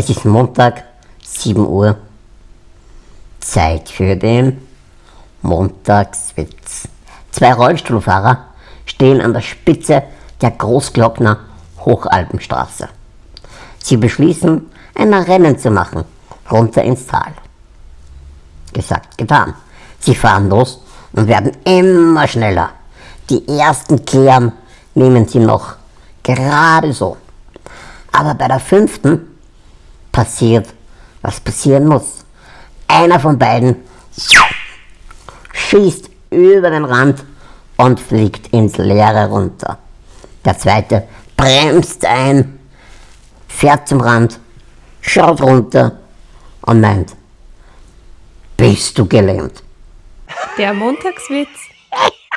Es ist Montag, 7 Uhr. Zeit für den Montagswitz. Zwei Rollstuhlfahrer stehen an der Spitze der Großglockner Hochalpenstraße. Sie beschließen, ein Rennen zu machen, runter ins Tal. Gesagt, getan. Sie fahren los und werden immer schneller. Die ersten Kehren nehmen sie noch gerade so. Aber bei der fünften passiert, was passieren muss. Einer von beiden schießt über den Rand und fliegt ins Leere runter. Der zweite bremst ein, fährt zum Rand, schaut runter und meint, bist du gelähmt? Der Montagswitz.